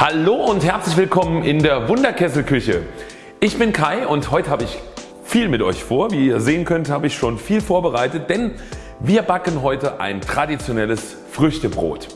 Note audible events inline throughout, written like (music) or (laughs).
Hallo und herzlich willkommen in der Wunderkesselküche. Ich bin Kai und heute habe ich viel mit euch vor. Wie ihr sehen könnt habe ich schon viel vorbereitet, denn wir backen heute ein traditionelles Früchtebrot.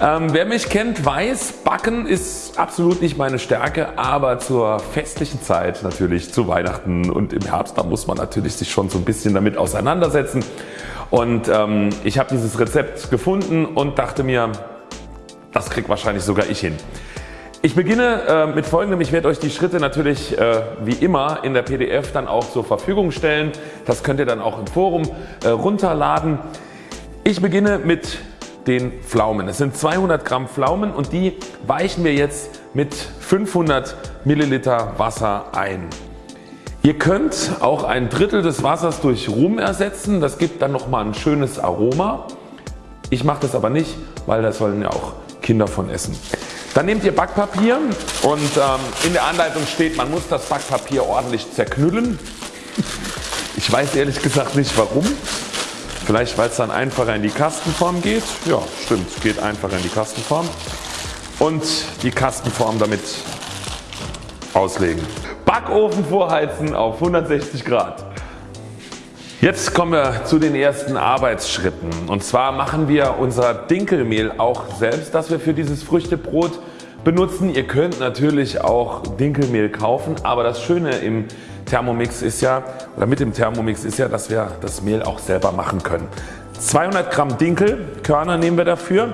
Ähm, wer mich kennt weiß Backen ist absolut nicht meine Stärke, aber zur festlichen Zeit natürlich zu Weihnachten und im Herbst da muss man natürlich sich schon so ein bisschen damit auseinandersetzen und ähm, ich habe dieses Rezept gefunden und dachte mir das kriegt wahrscheinlich sogar ich hin. Ich beginne äh, mit folgendem. Ich werde euch die Schritte natürlich äh, wie immer in der PDF dann auch zur Verfügung stellen. Das könnt ihr dann auch im Forum äh, runterladen. Ich beginne mit den Pflaumen. Es sind 200 Gramm Pflaumen und die weichen wir jetzt mit 500 Milliliter Wasser ein. Ihr könnt auch ein Drittel des Wassers durch Rum ersetzen. Das gibt dann nochmal ein schönes Aroma. Ich mache das aber nicht, weil da sollen ja auch Kinder von essen. Dann nehmt ihr Backpapier und ähm, in der Anleitung steht man muss das Backpapier ordentlich zerknüllen. Ich weiß ehrlich gesagt nicht warum. Vielleicht weil es dann einfacher in die Kastenform geht. Ja stimmt geht einfacher in die Kastenform. Und die Kastenform damit auslegen. Backofen vorheizen auf 160 Grad. Jetzt kommen wir zu den ersten Arbeitsschritten und zwar machen wir unser Dinkelmehl auch selbst das wir für dieses Früchtebrot benutzen. Ihr könnt natürlich auch Dinkelmehl kaufen, aber das Schöne im Thermomix ist ja oder mit dem Thermomix ist ja dass wir das Mehl auch selber machen können. 200 Gramm Dinkelkörner nehmen wir dafür.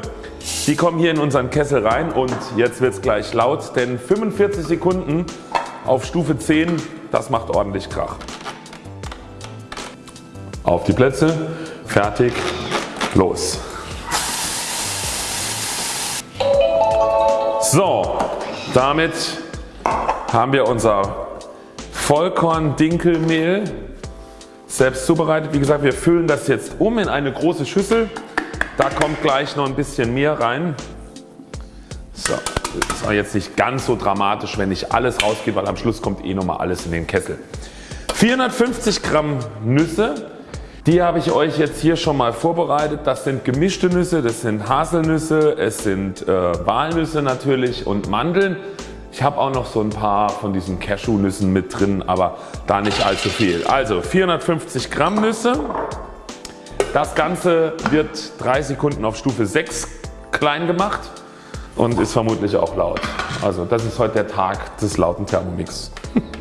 Die kommen hier in unseren Kessel rein und jetzt wird es gleich laut, denn 45 Sekunden auf Stufe 10 das macht ordentlich Krach. Auf die Plätze, fertig, los. So, damit haben wir unser Vollkorn-Dinkelmehl selbst zubereitet. Wie gesagt wir füllen das jetzt um in eine große Schüssel. Da kommt gleich noch ein bisschen mehr rein. So, das ist jetzt nicht ganz so dramatisch wenn nicht alles rausgeht, weil am Schluss kommt eh nochmal alles in den Kessel. 450 Gramm Nüsse die habe ich euch jetzt hier schon mal vorbereitet. Das sind gemischte Nüsse, das sind Haselnüsse, es sind äh, Walnüsse natürlich und Mandeln. Ich habe auch noch so ein paar von diesen Cashewnüssen mit drin, aber da nicht allzu viel. Also 450 Gramm Nüsse. Das Ganze wird 3 Sekunden auf Stufe 6 klein gemacht und ist vermutlich auch laut. Also das ist heute der Tag des lauten Thermomix. (laughs)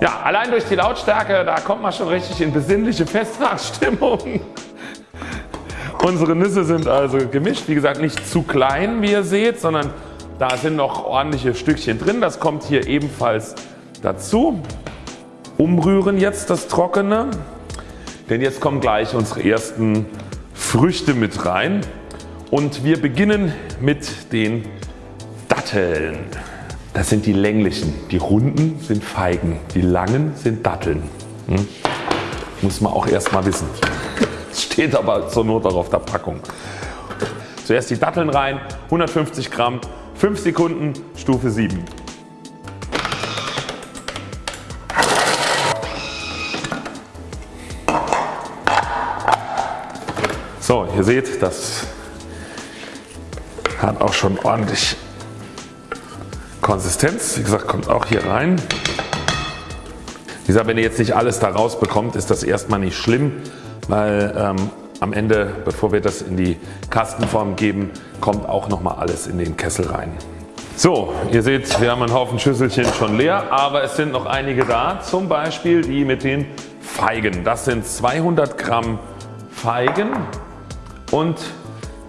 Ja, allein durch die Lautstärke, da kommt man schon richtig in besinnliche Festtagsstimmung. (laughs) Unsere Nüsse sind also gemischt, wie gesagt nicht zu klein wie ihr seht, sondern da sind noch ordentliche Stückchen drin. Das kommt hier ebenfalls dazu. Umrühren jetzt das Trockene, denn jetzt kommen gleich unsere ersten Früchte mit rein und wir beginnen mit den Datteln. Das sind die länglichen. Die runden sind Feigen. Die langen sind Datteln. Hm? Muss man auch erst mal wissen. (laughs) Steht aber zur Not auch auf der Packung. Zuerst die Datteln rein. 150 Gramm. 5 Sekunden. Stufe 7. So ihr seht das hat auch schon ordentlich Konsistenz, wie gesagt kommt auch hier rein. Wie gesagt wenn ihr jetzt nicht alles da raus bekommt ist das erstmal nicht schlimm, weil ähm, am Ende bevor wir das in die Kastenform geben kommt auch nochmal alles in den Kessel rein. So ihr seht wir haben einen Haufen Schüsselchen schon leer, aber es sind noch einige da. Zum Beispiel die mit den Feigen. Das sind 200 Gramm Feigen und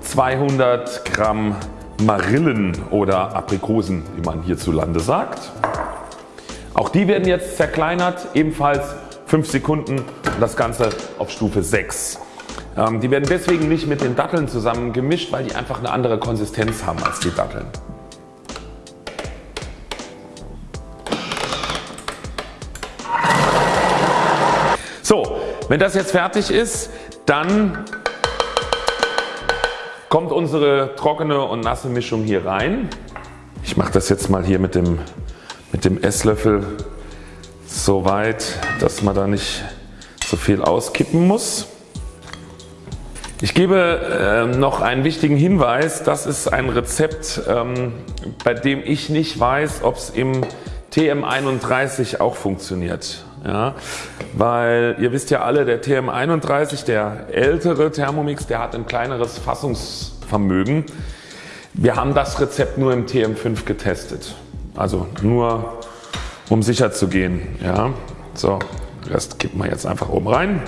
200 Gramm Marillen oder Aprikosen wie man hierzulande sagt. Auch die werden jetzt zerkleinert, ebenfalls 5 Sekunden und das Ganze auf Stufe 6. Ähm, die werden deswegen nicht mit den Datteln zusammen gemischt, weil die einfach eine andere Konsistenz haben als die Datteln. So, wenn das jetzt fertig ist, dann kommt unsere trockene und nasse Mischung hier rein. Ich mache das jetzt mal hier mit dem, mit dem Esslöffel so weit, dass man da nicht so viel auskippen muss. Ich gebe äh, noch einen wichtigen Hinweis. Das ist ein Rezept, ähm, bei dem ich nicht weiß, ob es im TM31 auch funktioniert. Ja, weil ihr wisst ja alle, der TM31, der ältere Thermomix, der hat ein kleineres Fassungsvermögen. Wir haben das Rezept nur im TM5 getestet. Also nur um sicher zu gehen. Ja, so, Rest kippen wir jetzt einfach oben rein.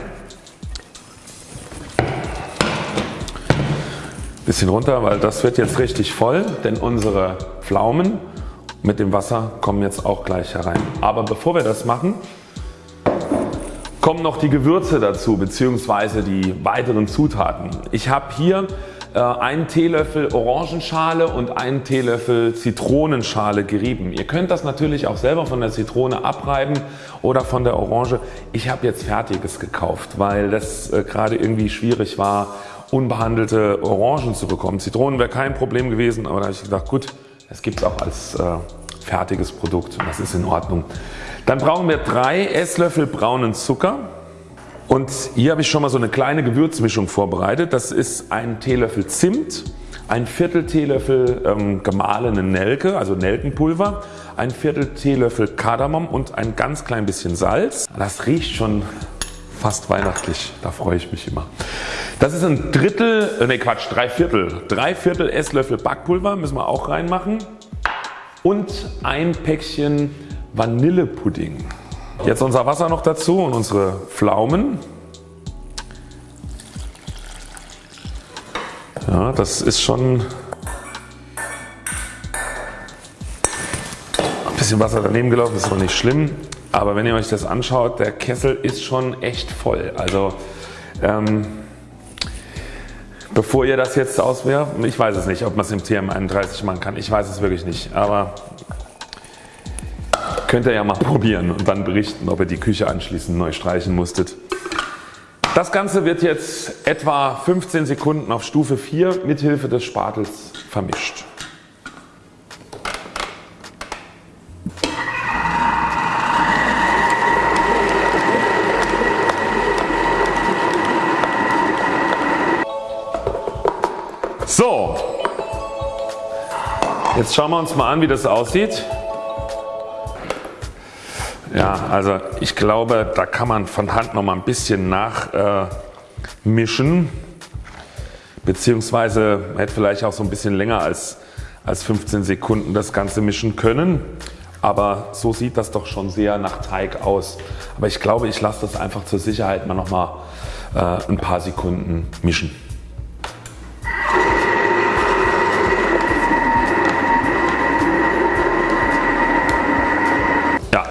Bisschen runter, weil das wird jetzt richtig voll, denn unsere Pflaumen mit dem Wasser kommen jetzt auch gleich herein. Aber bevor wir das machen, kommen noch die Gewürze dazu bzw. die weiteren Zutaten. Ich habe hier äh, einen Teelöffel Orangenschale und einen Teelöffel Zitronenschale gerieben. Ihr könnt das natürlich auch selber von der Zitrone abreiben oder von der Orange. Ich habe jetzt fertiges gekauft, weil das äh, gerade irgendwie schwierig war unbehandelte Orangen zu bekommen. Zitronen wäre kein Problem gewesen, aber da habe ich gedacht, gut, es gibt es auch als äh, fertiges Produkt das ist in Ordnung. Dann brauchen wir drei Esslöffel braunen Zucker und hier habe ich schon mal so eine kleine Gewürzmischung vorbereitet. Das ist ein Teelöffel Zimt, ein Viertel Teelöffel ähm, gemahlene Nelke, also Nelkenpulver, ein Viertel Teelöffel Kardamom und ein ganz klein bisschen Salz. Das riecht schon fast weihnachtlich, da freue ich mich immer. Das ist ein Drittel, äh, ne Quatsch, drei Viertel, drei Viertel Esslöffel Backpulver müssen wir auch reinmachen und ein Päckchen Vanillepudding. Jetzt unser Wasser noch dazu und unsere Pflaumen. Ja, das ist schon ein bisschen Wasser daneben gelaufen, ist aber nicht schlimm. Aber wenn ihr euch das anschaut, der Kessel ist schon echt voll. Also ähm, bevor ihr das jetzt auswerft, ich weiß es nicht, ob man es im TM31 machen kann. Ich weiß es wirklich nicht. Aber könnt ihr ja mal probieren und dann berichten, ob ihr die Küche anschließend neu streichen musstet. Das Ganze wird jetzt etwa 15 Sekunden auf Stufe 4 mit Hilfe des Spatels vermischt. Jetzt schauen wir uns mal an wie das aussieht. Ja, also ich glaube da kann man von Hand noch mal ein bisschen nachmischen äh, beziehungsweise hätte vielleicht auch so ein bisschen länger als, als 15 Sekunden das Ganze mischen können. Aber so sieht das doch schon sehr nach Teig aus. Aber ich glaube ich lasse das einfach zur Sicherheit mal noch mal äh, ein paar Sekunden mischen.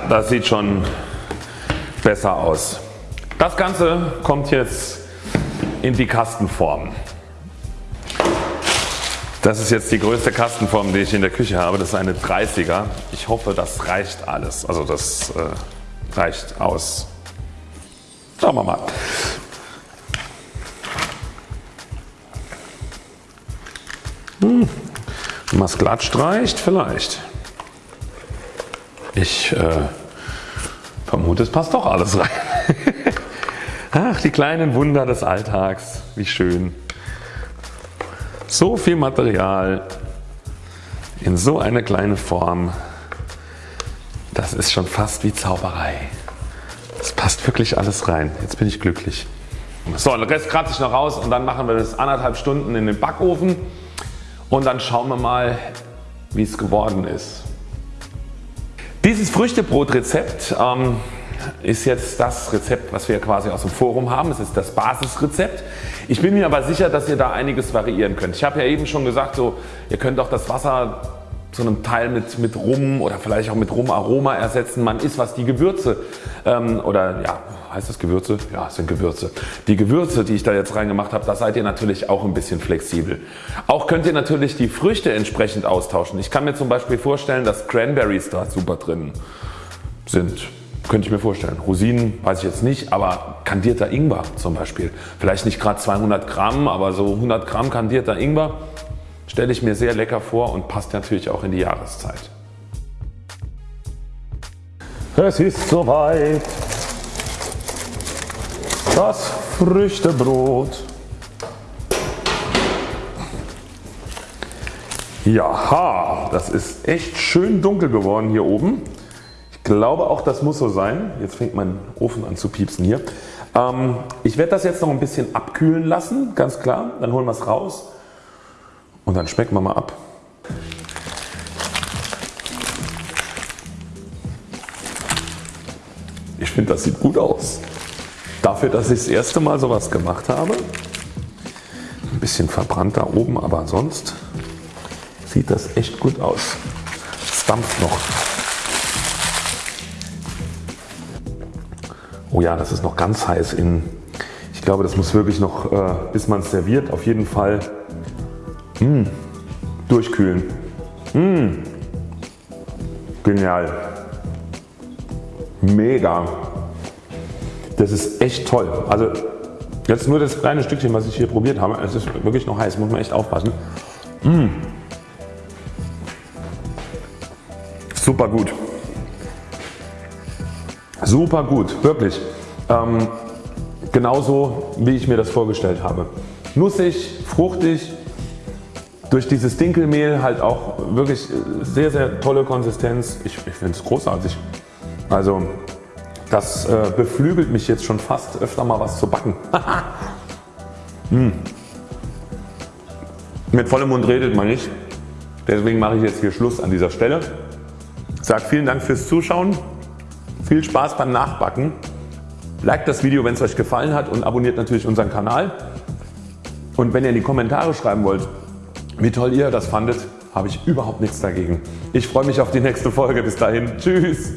Das sieht schon besser aus. Das Ganze kommt jetzt in die Kastenform. Das ist jetzt die größte Kastenform die ich in der Küche habe. Das ist eine 30er. Ich hoffe das reicht alles. Also das äh, reicht aus. Schauen wir mal. Hm. Wenn man es glatt streicht vielleicht. Ich äh, vermute es passt doch alles rein. (laughs) Ach die kleinen Wunder des Alltags, wie schön. So viel Material in so eine kleine Form, das ist schon fast wie Zauberei. Es passt wirklich alles rein. Jetzt bin ich glücklich. So, den Rest kratze ich noch raus und dann machen wir das anderthalb Stunden in den Backofen und dann schauen wir mal wie es geworden ist. Dieses Früchtebrotrezept ähm, ist jetzt das Rezept was wir quasi aus dem Forum haben. Es ist das Basisrezept. Ich bin mir aber sicher dass ihr da einiges variieren könnt. Ich habe ja eben schon gesagt so ihr könnt auch das Wasser zu einem Teil mit, mit Rum oder vielleicht auch mit Rumaroma ersetzen. Man isst was die Gewürze ähm, oder ja heißt das Gewürze? Ja es sind Gewürze. Die Gewürze die ich da jetzt reingemacht habe da seid ihr natürlich auch ein bisschen flexibel. Auch könnt ihr natürlich die Früchte entsprechend austauschen. Ich kann mir zum Beispiel vorstellen dass Cranberries da super drin sind. Könnte ich mir vorstellen. Rosinen weiß ich jetzt nicht, aber kandierter Ingwer zum Beispiel. Vielleicht nicht gerade 200 Gramm, aber so 100 Gramm kandierter Ingwer Stelle ich mir sehr lecker vor und passt natürlich auch in die Jahreszeit. Es ist soweit. Das Früchtebrot. Jaha, das ist echt schön dunkel geworden hier oben. Ich glaube auch das muss so sein. Jetzt fängt mein Ofen an zu piepsen hier. Ähm, ich werde das jetzt noch ein bisschen abkühlen lassen, ganz klar. Dann holen wir es raus und dann schmecken wir mal ab. Ich finde das sieht gut aus. Dafür dass ich das erste Mal sowas gemacht habe. Ein bisschen verbrannt da oben aber sonst sieht das echt gut aus. Es dampft noch. Oh ja das ist noch ganz heiß in ich glaube das muss wirklich noch äh, bis man es serviert auf jeden Fall mh, hm, durchkühlen. Mh. Hm. Genial. Mega. Das ist echt toll. Also jetzt nur das kleine Stückchen was ich hier probiert habe. Es ist wirklich noch heiß, muss man echt aufpassen. Mmh. Super gut. Super gut, wirklich. Ähm, genauso wie ich mir das vorgestellt habe. Nussig, fruchtig, durch dieses Dinkelmehl halt auch wirklich sehr sehr tolle Konsistenz. Ich, ich finde es großartig. Also das äh, beflügelt mich jetzt schon fast öfter mal was zu backen. (laughs) hm. Mit vollem Mund redet man nicht. Deswegen mache ich jetzt hier Schluss an dieser Stelle. Sag vielen Dank fürs Zuschauen. Viel Spaß beim Nachbacken. Liked das Video wenn es euch gefallen hat und abonniert natürlich unseren Kanal. Und wenn ihr in die Kommentare schreiben wollt wie toll ihr das fandet, habe ich überhaupt nichts dagegen. Ich freue mich auf die nächste Folge. Bis dahin. Tschüss.